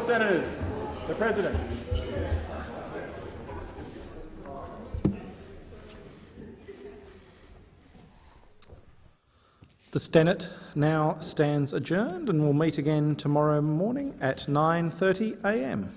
Honourable Senators, the President. The Senate now stands adjourned and will meet again tomorrow morning at 9.30 a.m.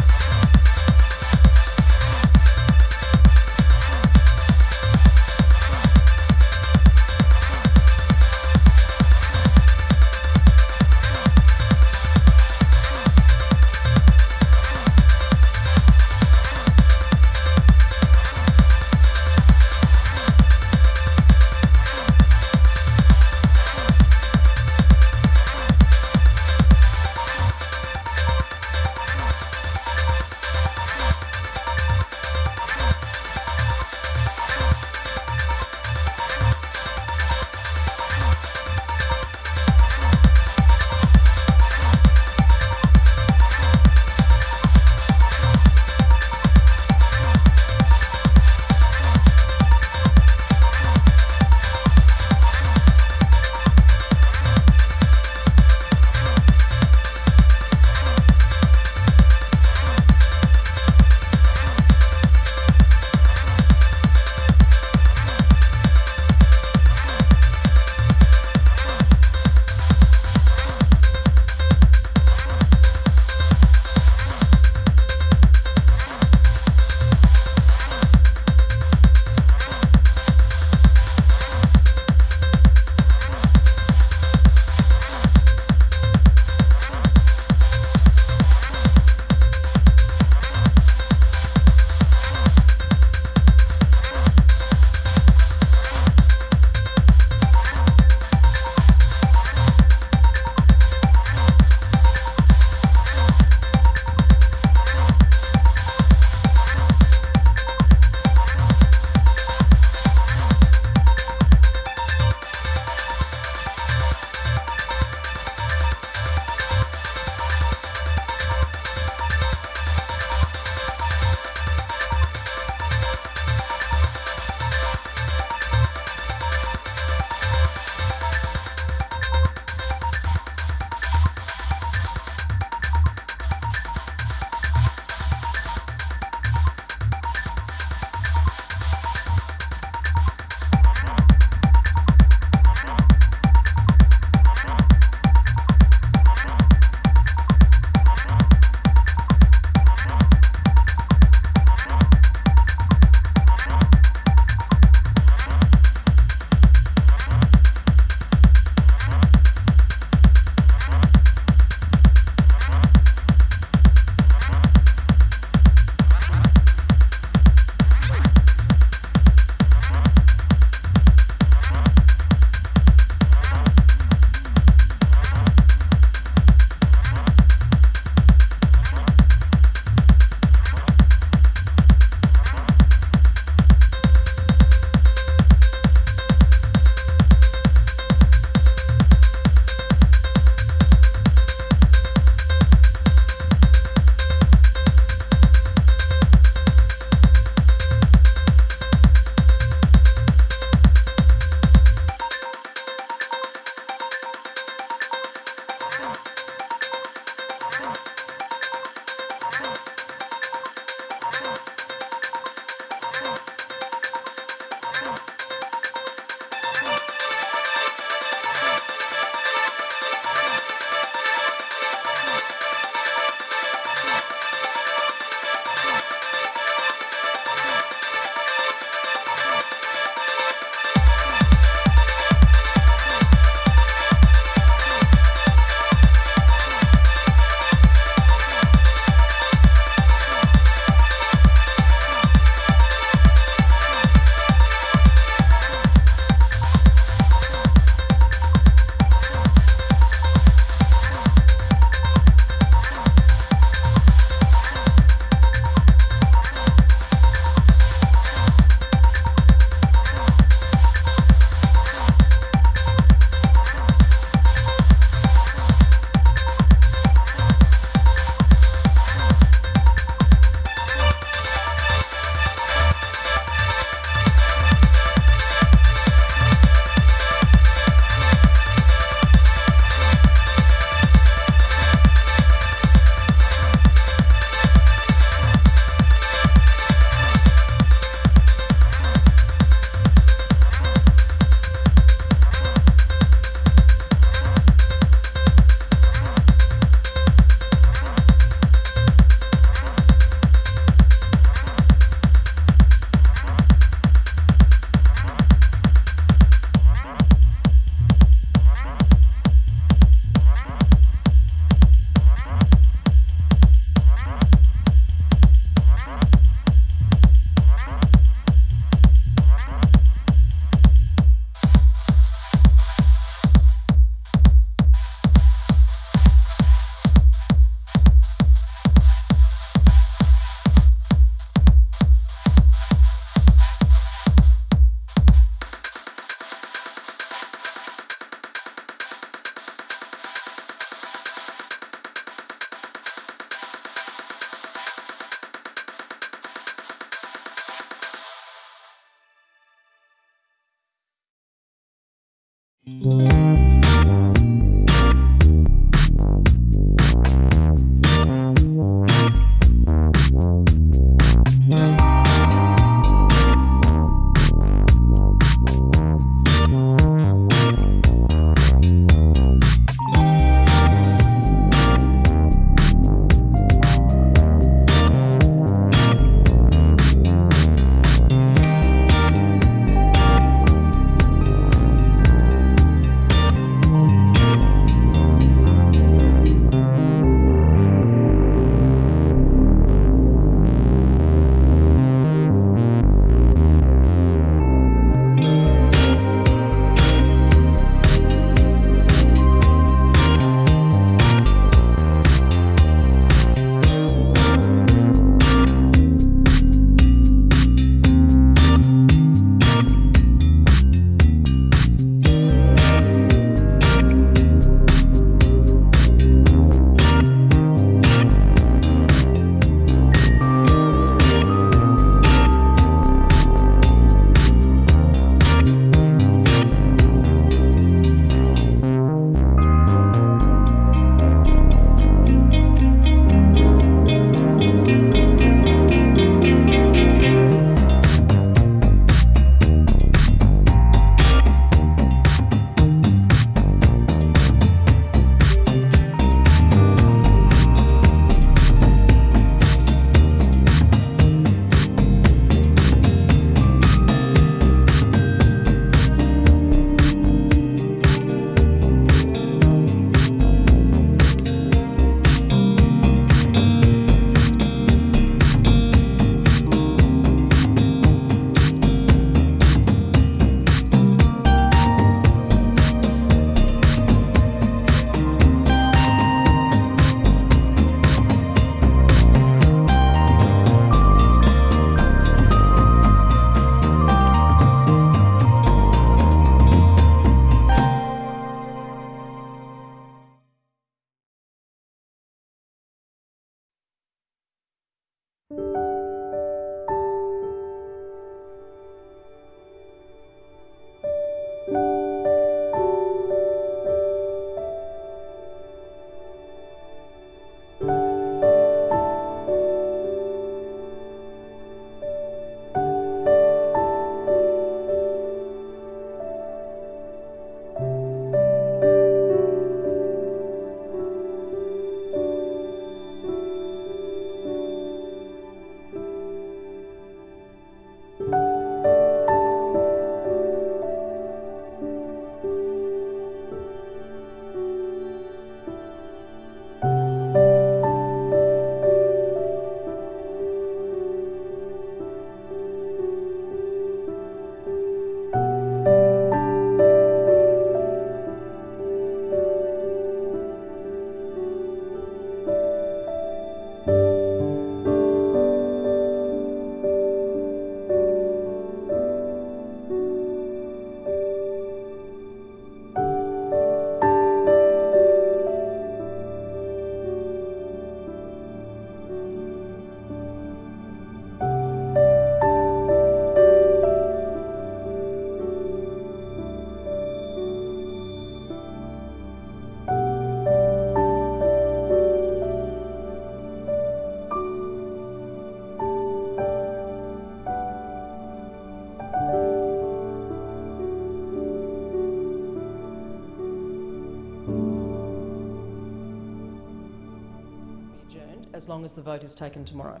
long as the vote is taken tomorrow.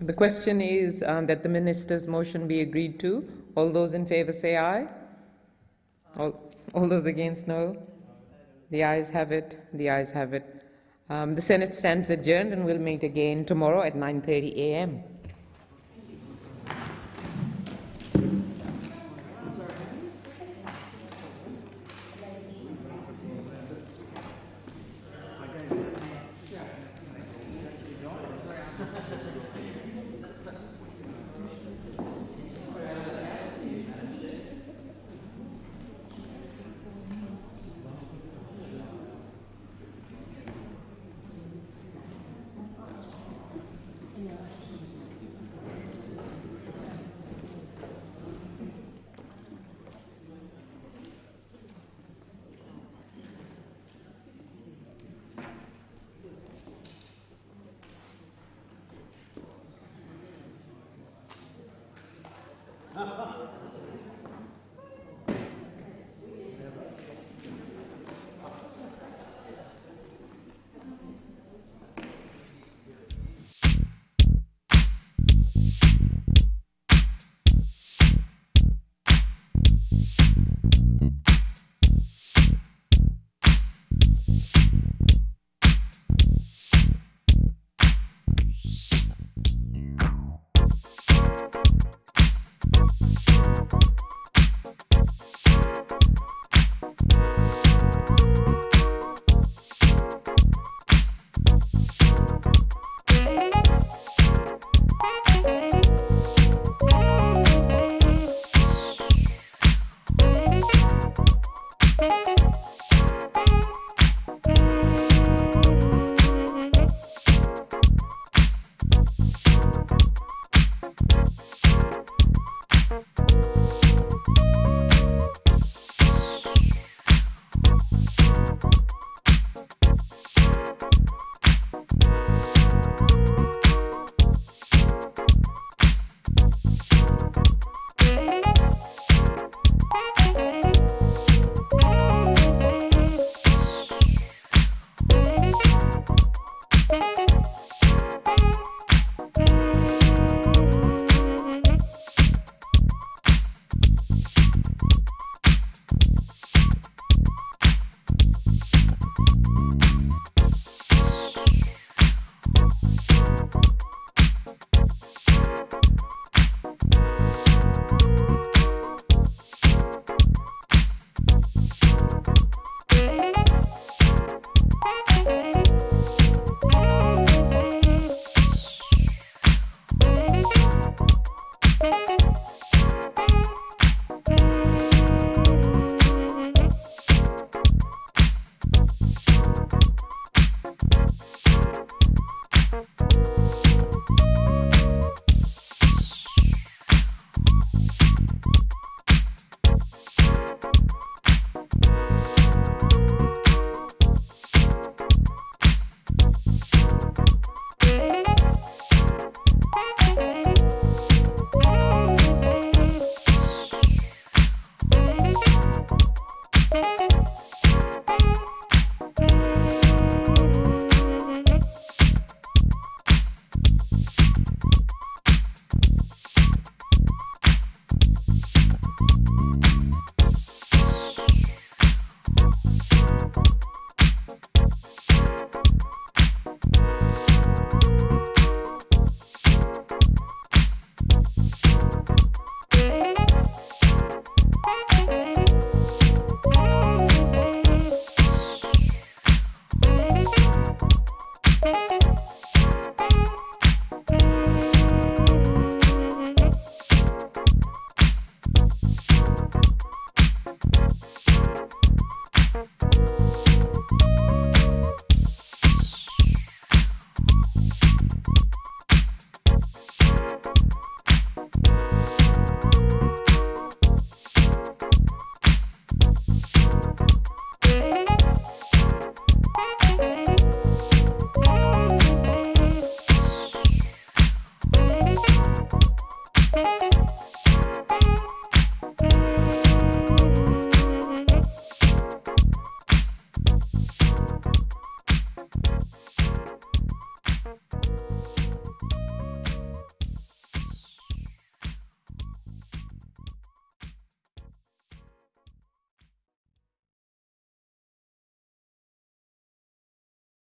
The question is um, that the minister's motion be agreed to. All those in favour say aye. All, all those against no. The ayes have it. The ayes have it. Um, the Senate stands adjourned and will meet again tomorrow at 9:30 a.m.